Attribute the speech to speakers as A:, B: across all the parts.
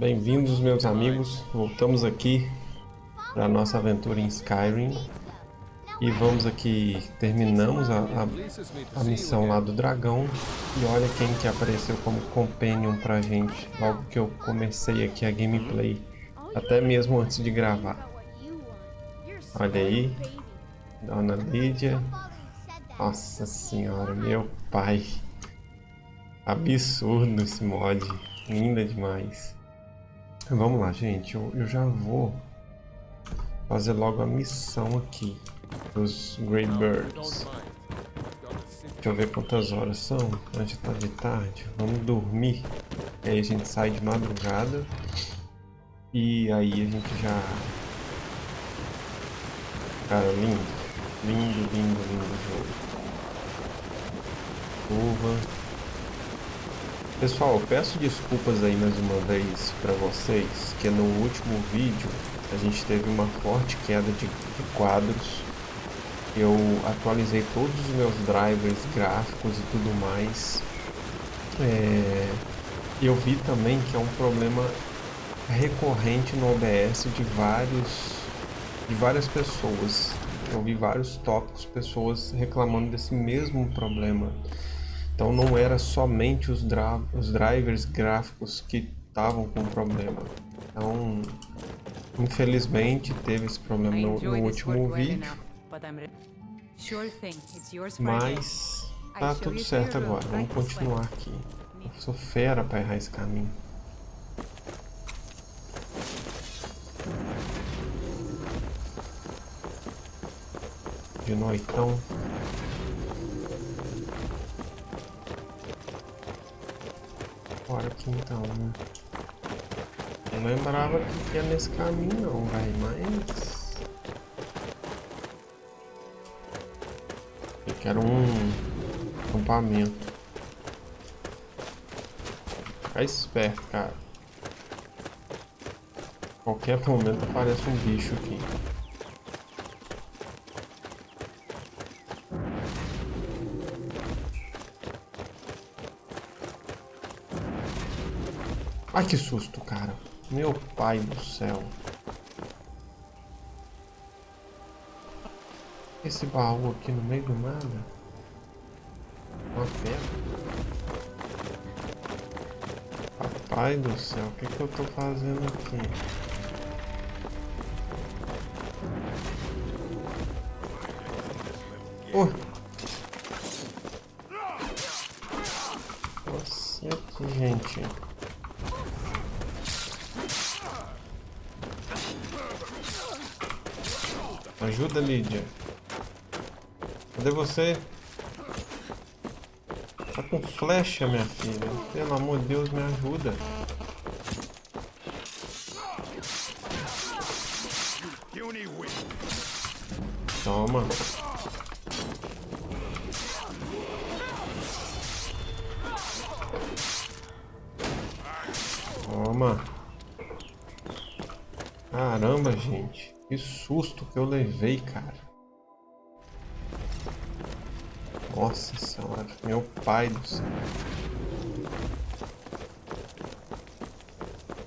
A: Bem-vindos, meus amigos. Voltamos aqui para nossa aventura em Skyrim. E vamos aqui, terminamos a, a, a, missão lá do dragão. E olha quem que apareceu como companion pra gente, logo que eu comecei aqui a gameplay. Até mesmo antes de gravar. Olha aí, Dona Lídia. Nossa senhora, meu pai. Absurdo esse mod, linda demais. Vamos lá, gente. Eu, eu já vou fazer logo a missão aqui dos Greybirds. Deixa eu ver quantas horas são. Já tá de tarde. Vamos dormir. Aí a gente sai de madrugada. E aí a gente já... Cara, lindo. Lindo, lindo, lindo jogo. Curva. Pessoal, peço desculpas aí mais uma vez para vocês, que no último vídeo a gente teve uma forte queda de, de quadros. Eu atualizei todos os meus drivers gráficos e tudo mais. É, eu vi também que é um problema recorrente no OBS de vários de várias pessoas. Eu vi vários tópicos, pessoas reclamando desse mesmo problema. Então não era somente os, os drivers gráficos que estavam com problema. Então, infelizmente, teve esse problema no, no último vídeo. Mas tá tudo certo agora. Vamos continuar aqui. Eu sou fera para errar esse caminho. De noitão. Aqui então, né? Não lembrava que ia nesse caminho não, vai, mas... Eu quero um acampamento. Fica esperto, cara. Qualquer momento aparece um bicho aqui. Ai, que susto, cara. Meu pai do céu. Esse baú aqui no meio do nada. Uma pedra. Papai do céu, o que, que eu tô fazendo aqui? Oh. Nossa, gente. Ajuda, Lídia. Cadê você? Tá com flecha, minha filha. Pelo amor de Deus, me ajuda. Toma. Susto que eu levei, cara. Nossa senhora, meu pai do céu.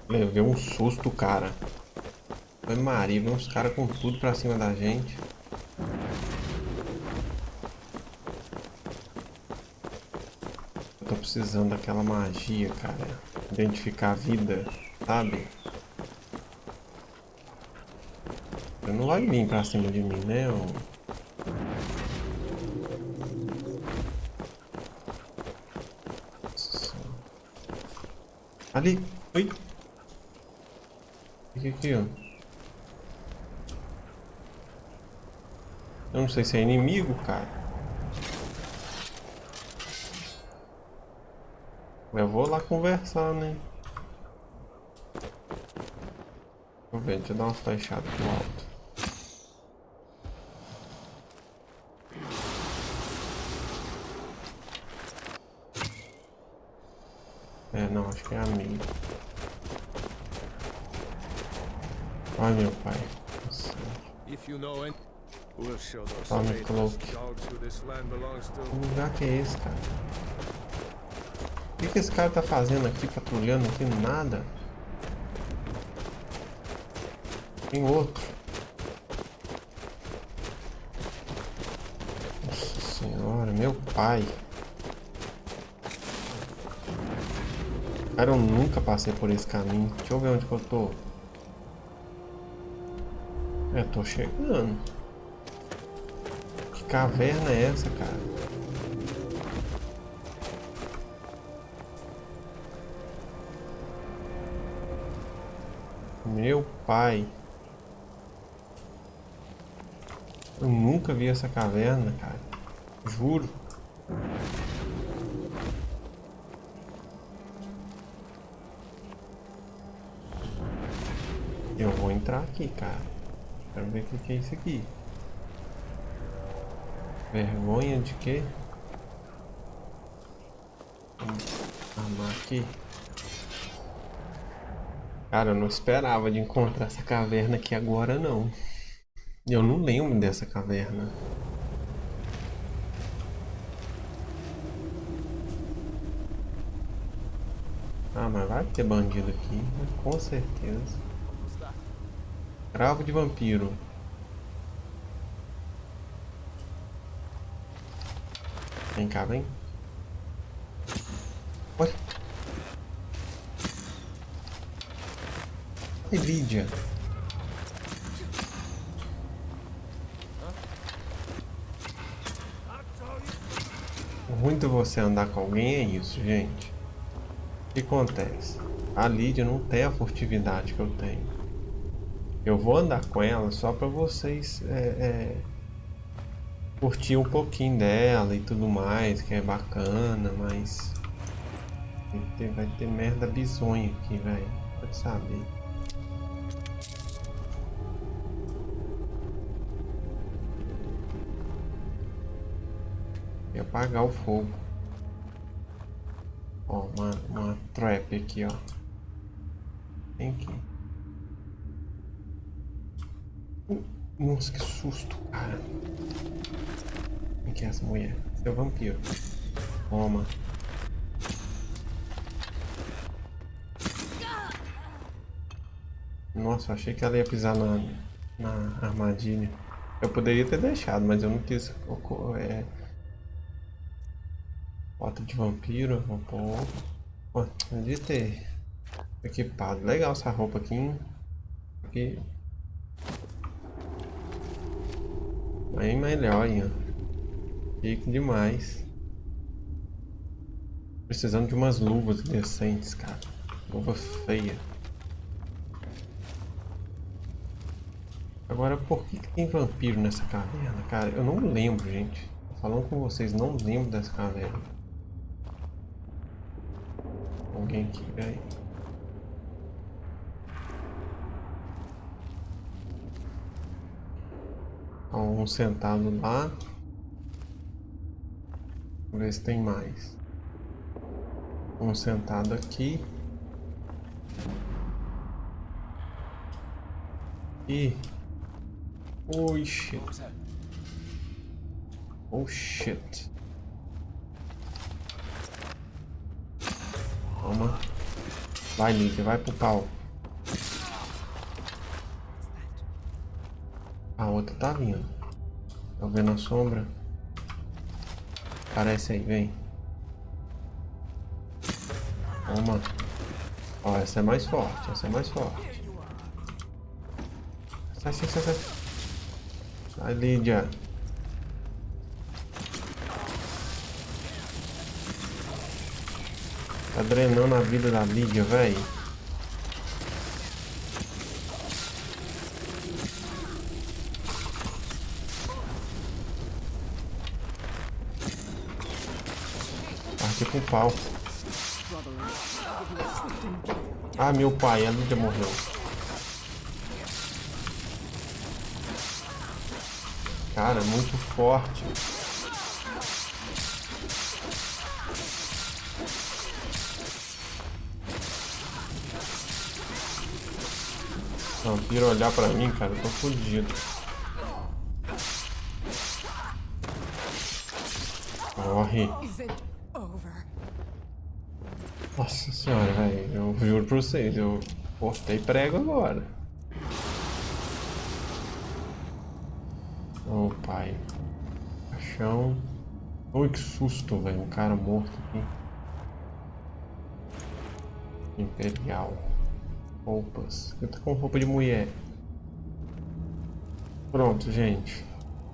A: Levei um susto, cara. Foi Maria, vem uns caras com tudo pra cima da gente. Eu tô precisando daquela magia, cara. Identificar a vida, sabe? Não vai vir pra cima de mim, né? Ali! Oi! Fica aqui, ó. Eu não sei se é inimigo, cara. Eu vou lá conversar, né? Deixa eu ver, deixa eu dar uma flechada pro alto. É, não, acho que é amigo. Ai, meu pai. Nossa. Tome cloak. Que lugar que é esse, cara? O que, que esse cara tá fazendo aqui, patrulhando aqui? Nada. Tem outro. Nossa senhora, meu pai. Cara, eu nunca passei por esse caminho. Deixa eu ver onde que eu tô. É, tô chegando. Que caverna é essa, cara? Meu pai. Eu nunca vi essa caverna, cara. Juro. Eu vou entrar aqui, cara. Quero ver o que é isso aqui. Vergonha de quê? Armar aqui. Cara, eu não esperava de encontrar essa caverna aqui agora, não. Eu não lembro dessa caverna. Ah, mas vai ter bandido aqui, né? com certeza. Cravo de vampiro. Vem cá, vem. Olha. Lídia. O ruim de você andar com alguém é isso, gente. O que acontece? A Lídia não tem a furtividade que eu tenho. Eu vou andar com ela só para vocês é, é, curtir um pouquinho dela e tudo mais, que é bacana, mas vai ter, vai ter merda bizonha aqui, velho. Pode saber. E apagar o fogo. Ó, uma, uma trap aqui, ó. Tem aqui. Nossa, que susto, cara. O que é essa mulher? Seu vampiro. Toma. Nossa, achei que ela ia pisar na, na armadilha. Eu poderia ter deixado, mas eu não quis. É... Bota de vampiro, vou pôr. Pô, podia ter equipado. Legal essa roupa aqui. Aqui Bem melhor, Ian. Chique demais. Precisando de umas luvas decentes, cara. Luva feia. Agora, por que, que tem vampiro nessa caverna, cara? Eu não lembro, gente. Falando com vocês, não lembro dessa caverna. Alguém aqui, velho. Um sentado lá. Vamos ver se tem mais. Um sentado aqui. E... Oh shit. Oh shit. Toma. Vai, Nick, vai pro pau. A outra tá vindo. Tô vendo a sombra. Aparece aí, vem. Toma. Ó, essa é mais forte, essa é mais forte. Sai, sai, sai, sai. Sai, Lídia. Tá drenando a vida da Lídia, velho. Pau. Ah, meu pai, a Lídia morreu. Cara, muito forte. Vampiro olhar pra mim, cara, eu tô fodido. Morre. Nossa senhora, velho. Eu juro pra vocês, eu cortei prego agora. Oh, pai. Caixão. Oi, que susto, velho. Um cara morto aqui. Imperial. Roupas. Eu tô com roupa de mulher. Pronto, gente.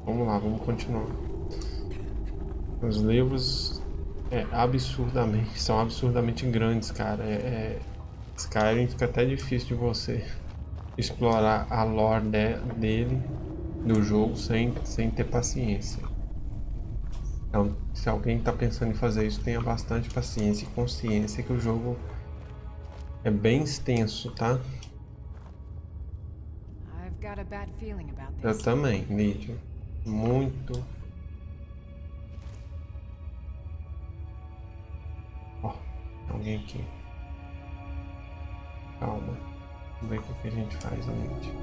A: Vamos lá, vamos continuar. Os livros é absurdamente, são absurdamente grandes, cara. É, é, Skyrim fica até difícil de você explorar a lore de, dele, do jogo, sem, sem ter paciência. Então, se alguém está pensando em fazer isso, tenha bastante paciência e consciência que o jogo é bem extenso, tá? Eu também, Lídia. Muito. Alguém aqui. Calma. Vamos ver o que a gente faz, Lídia.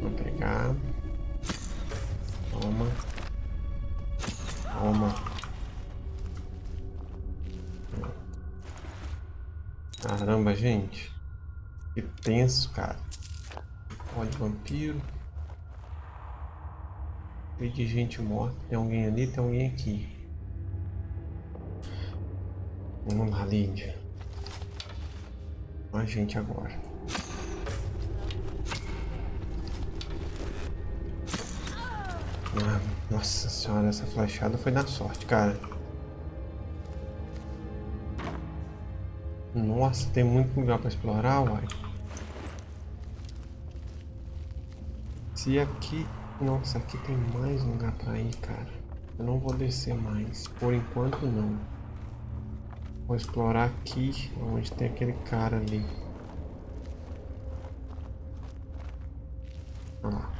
A: Vou pegar. Toma. Toma. Caramba, gente. Que tenso, cara. Ó de vampiro. Cheio de gente morta. Tem alguém ali, tem alguém aqui. Vamos lá, Lídia. A gente agora. Ah, nossa senhora, essa flechada foi na sorte, cara. Nossa, tem muito lugar para explorar, uai. Se aqui... Nossa, aqui tem mais lugar para ir, cara. Eu não vou descer mais. Por enquanto, não. Vou explorar aqui, onde tem aquele cara ali. Lá.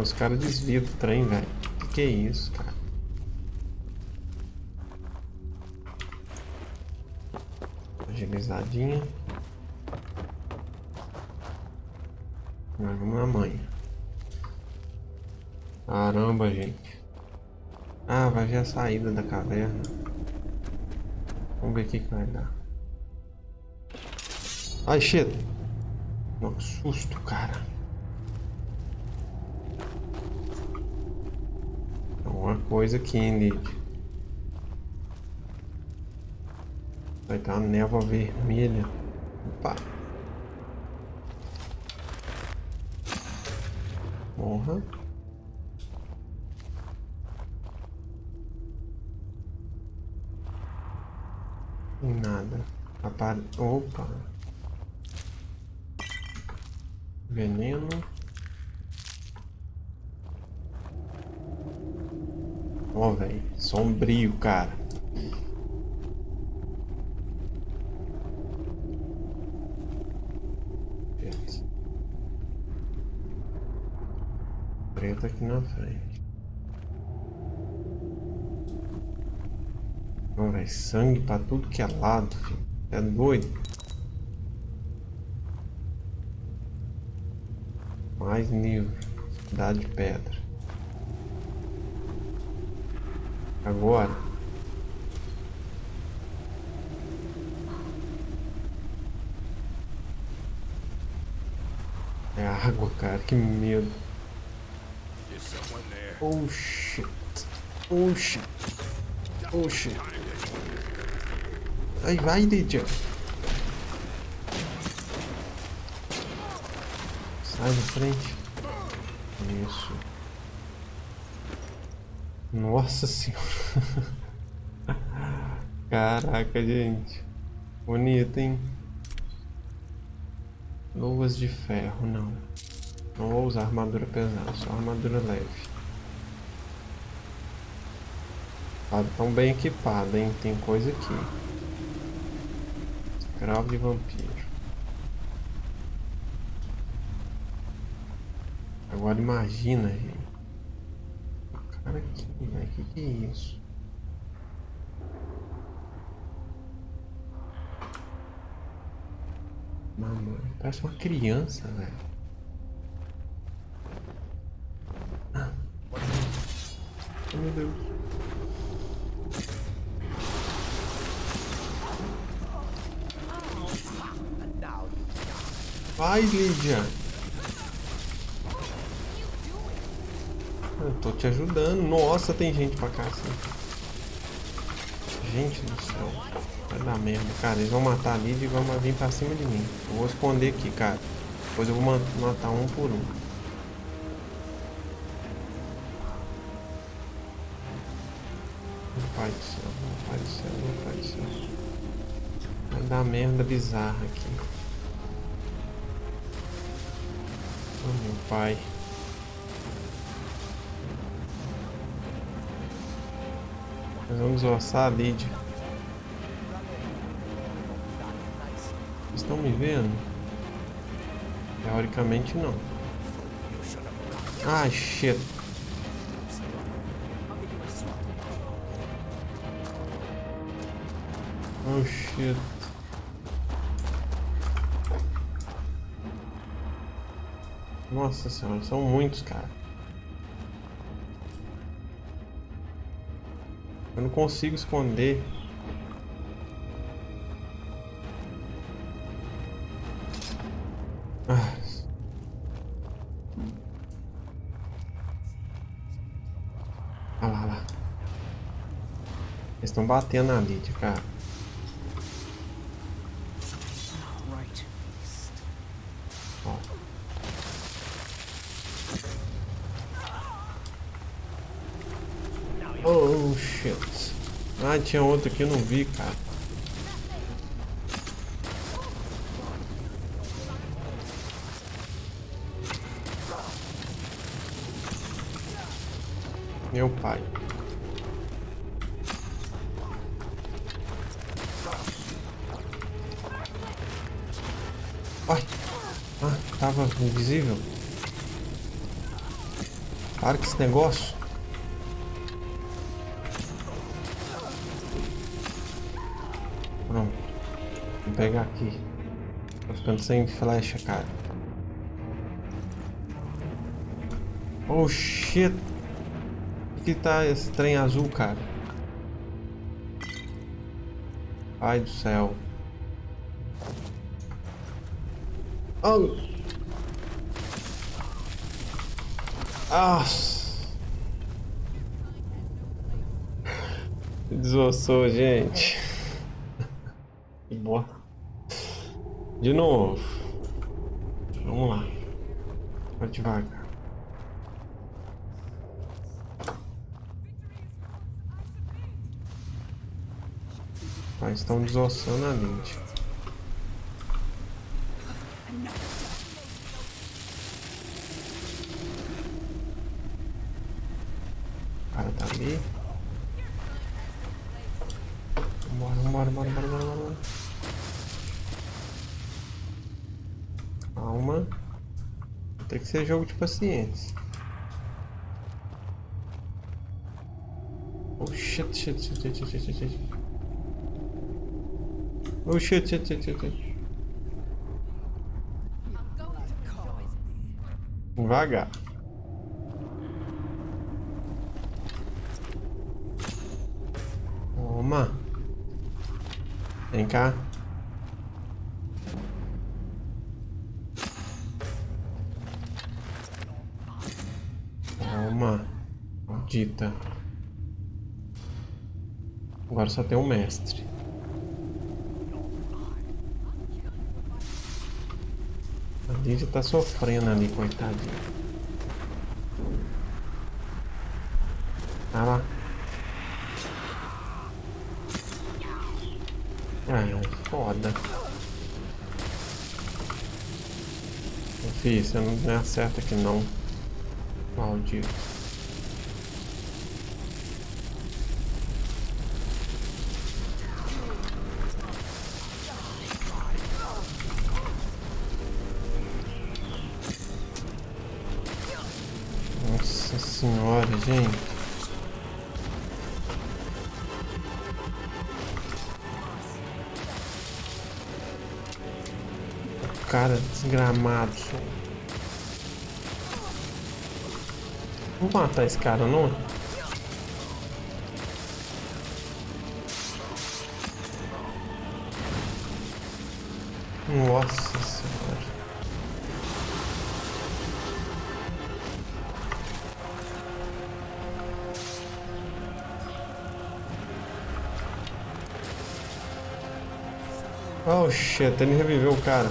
A: Os caras desviam do trem, velho. Que que é isso, cara? Agilizadinha. Vamos na manhã. Caramba, gente. Ah, vai ver a saída da caverna. Vamos ver o que, que vai dar. Ai, shit. Não, susto, cara. Alguma coisa aqui, hein, Vai ter uma névoa vermelha. Opa. Morra. Nada. Apare... Opa. Veneno. Ó, oh, velho. Sombrio, cara. Preto aqui na frente. Não, velho. Sangue pra tudo que é lado, filho. É doido. Mais nível. Cidade de pedra. Agora. É água, cara. Que medo. Oh shit. Oh shit. Oh shit. Aí vai, Lydia. Sai da frente. Isso. Nossa senhora. Caraca, gente. Bonito, hein? Luvas de ferro, não. Não vou usar armadura pesada, só armadura leve. Tá tão bem equipado, hein? Tem coisa aqui. Escravo de vampiro. Agora imagina, gente. Cara aqui, velho. Que que é isso? Mamãe, parece uma criança, velho. Ah. Oh, meu Deus. Vai, Lídia. Eu tô te ajudando. Nossa, tem gente pra cá assim. Gente do céu. Vai dar merda. Cara, eles vão matar a Lídia e vão vir pra cima de mim. Eu vou esconder aqui, cara. Depois eu vou matar um por um. Meu pai do céu, meu pai do céu, meu pai do céu. Vai dar merda bizarra aqui. Oh, meu pai. Vamos ossar a Lídia. Estão me vendo? Teoricamente não. Ah, shit. Oh shit. Nossa senhora, são muitos, cara. Eu não consigo esconder estão batendo na Lídia, cara. Ó. Oh, shit. Ah, tinha outro aqui, eu não vi, cara. Meu pai. tava invisível. Para que esse negócio. Pegar aqui. Tô ficando sem flecha, cara. Oh shit! Que tá esse trem azul, cara? Ai do céu. Oh! Nossa. Desossou, gente. Que boa. De novo. Vamos lá. Vai devagar. Mas estão desossando a mente. ali. Bora, bora, bora, bora, bora, bora. Calma. Tem que ser jogo de paciência. Oh shit, shit, shit, shit, shit, shit, shit. Oh shit, shit, shit, shit, shit. Devagar. Toma. Vem cá. Maldita. Agora só tem um mestre. A Lídia tá sofrendo ali, coitadinha. Ah lá. Ah, foda. Fih, você não acerta aqui não. Maldito. Gente. cara desgramado. Vou matar esse cara, não? Shit, ele reviveu o cara.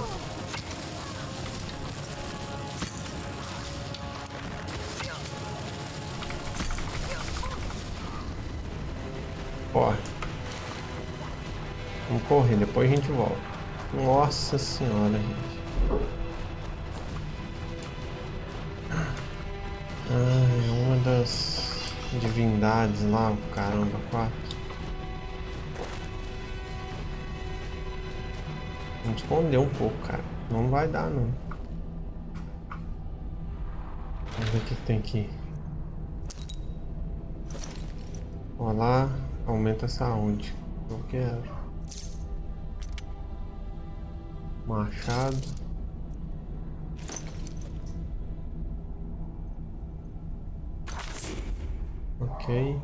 A: Ó. Vamos correr, depois a gente volta. Nossa senhora, gente. Ai, uma das divindades lá, caramba, quatro. Vamos esconder um pouco, cara. Não vai dar, não. Vamos ver o que tem aqui. Olha lá, aumenta a saúde. Eu quero. Machado. Ok.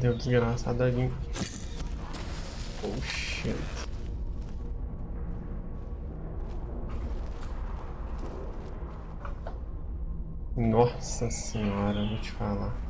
A: Deu desgraçado ali. Oh shit. Nossa senhora, vou te falar.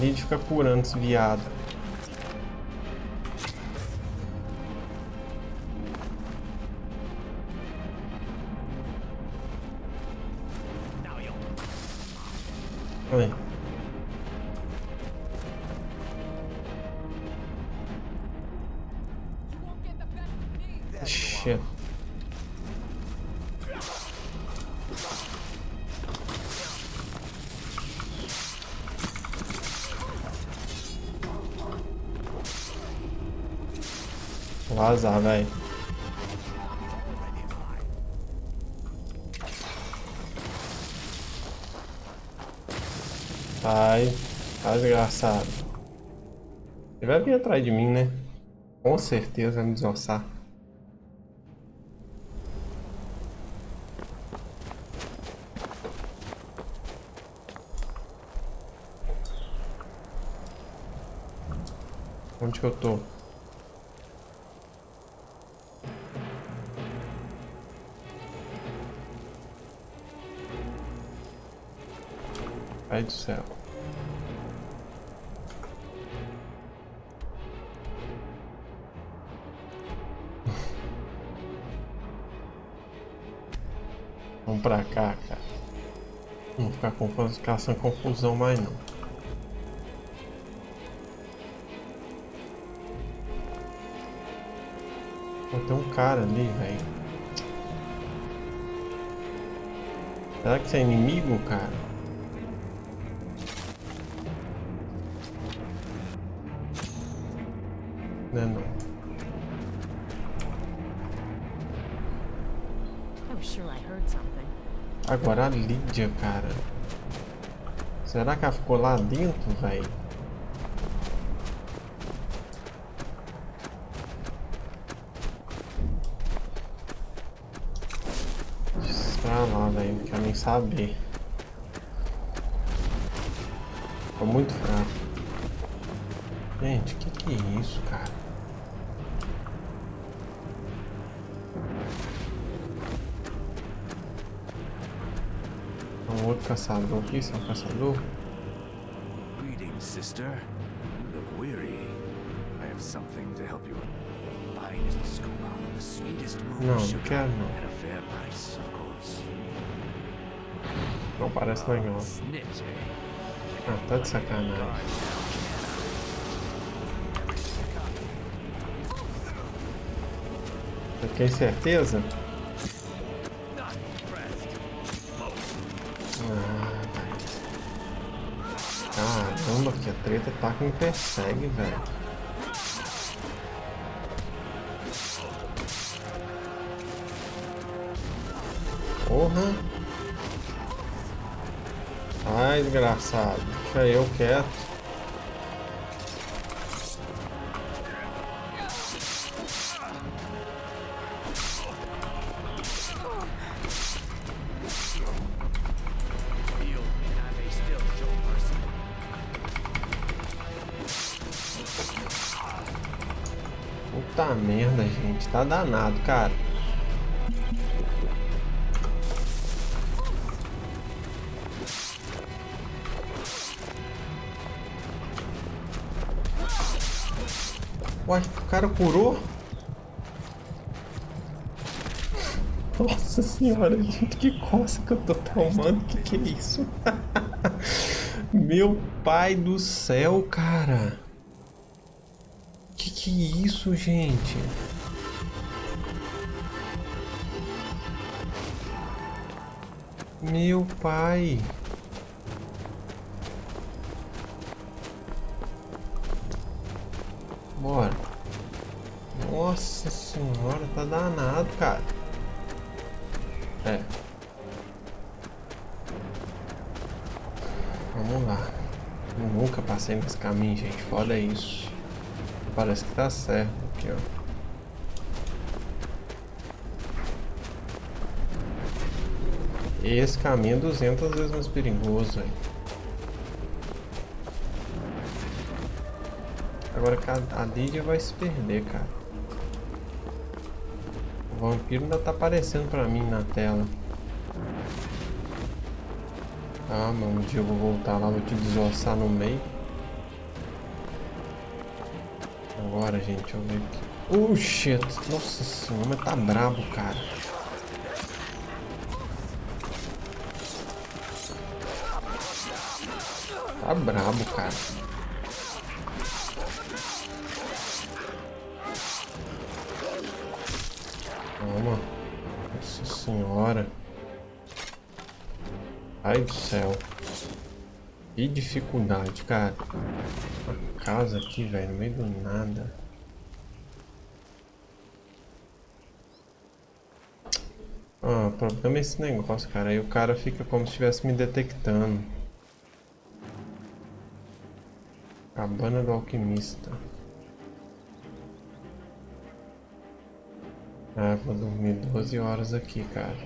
A: A Lid fica curando esse viado. Oi. Vazar, velho. Vai. Tá desgraçado. Ele vai vir atrás de mim, né? Com certeza vai me desossar. Onde que eu tô? Pai do céu. Vamos pra cá, cara. Não ficar confuso, caçando confusão mais não. Tem um cara ali, velho. Será que isso é inimigo, cara? Agora a Lídia, cara. Será que ela ficou lá dentro, velho? Pra lá, velho. Não quero nem saber. Ficou muito fraco. Gente, que que é isso, cara? Um outro caçador aqui, esse é um caçador?
B: Greetings, sister. You look weary. I have something to help you. The finest skooma, the sweetest moon sugar, at a fair price, of course.
A: Não parece legal.
B: Snitch, eh?
A: Ah, tá de sacanagem. Você tem certeza? Caramba, que a treta tá que me persegue, velho. Porra. Ai, desgraçado. Deixa eu quieto. Tá danado, cara. Uai, o cara curou? Nossa senhora, gente, que coça que eu tô tomando. Que que é isso? Meu pai do céu, cara. Que que é isso, gente? Meu pai. Bora. Nossa senhora, tá danado, cara. É. Vamos lá. Eu nunca passei nesse caminho, gente. Foda isso. Parece que tá certo aqui, ó. Esse caminho é 200 vezes mais perigoso, aí. Agora a Lídia vai se perder, cara. O vampiro ainda tá aparecendo pra mim na tela. Ah, mano, um dia eu vou voltar lá, vou te desossar no meio. Agora, gente, eu ver aqui. Oh, shit. Nossa senhora, mas tá brabo, cara. Tá brabo, cara. Toma. Nossa senhora. Ai do céu. Que dificuldade, cara casa aqui, velho, no meio do nada. Ah, o problema é esse negócio, cara. Aí o cara fica como se estivesse me detectando. Cabana do alquimista. Ah, vou dormir 12 horas aqui, cara.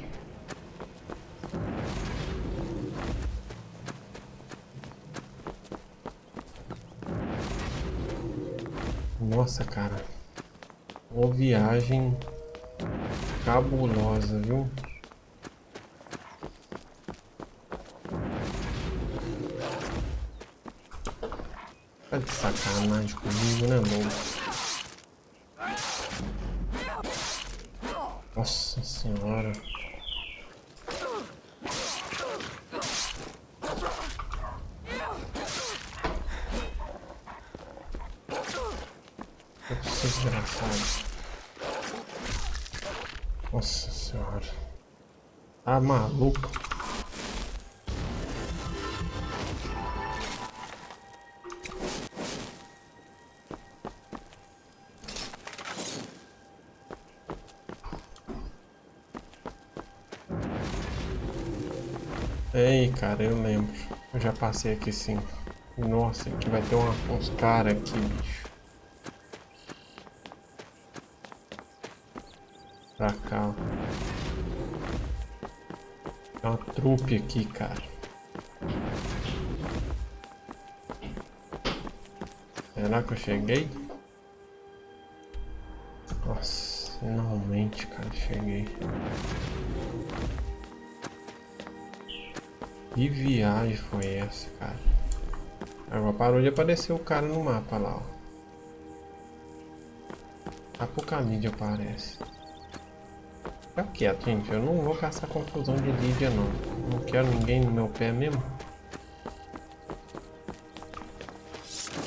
A: Nossa, cara. Uma viagem cabulosa, viu? Sacanagem comigo, né, louco? Nossa senhora. desgraçado. Nossa senhora. Tá maluco? Ei, cara, eu lembro. Eu já passei aqui sim. Nossa, aqui vai ter uma, uns caras aqui, bicho. Pra cá. Tem uma trupe aqui, cara. Será que eu cheguei? Nossa, finalmente, cara, cheguei. Que viagem foi essa, cara? Agora parou de aparecer o cara no mapa lá, ó. Apocalipse aparece. Fica quieto, gente. Eu não vou caçar confusão de Lídia, não. Não quero ninguém no meu pé mesmo.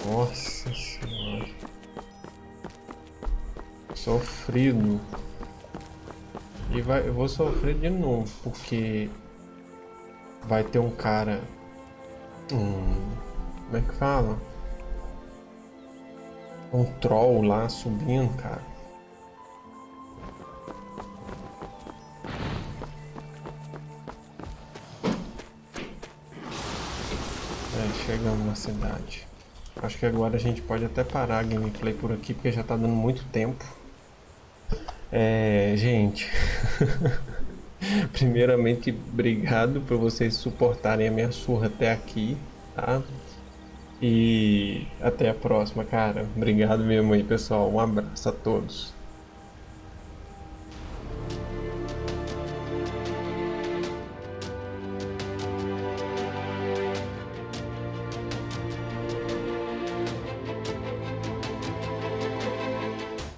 A: Nossa senhora. Sofrido. E vai, eu vou sofrer de novo, porque vai ter um cara... Hum, Como é que fala? Um troll lá subindo, cara. É, chegamos na cidade. Acho que agora a gente pode até parar a gameplay por aqui, porque já tá dando muito tempo. É, gente. Primeiramente, obrigado por vocês suportarem a minha surra até aqui, tá? E até a próxima, cara. Obrigado mesmo aí, pessoal. Um abraço a todos.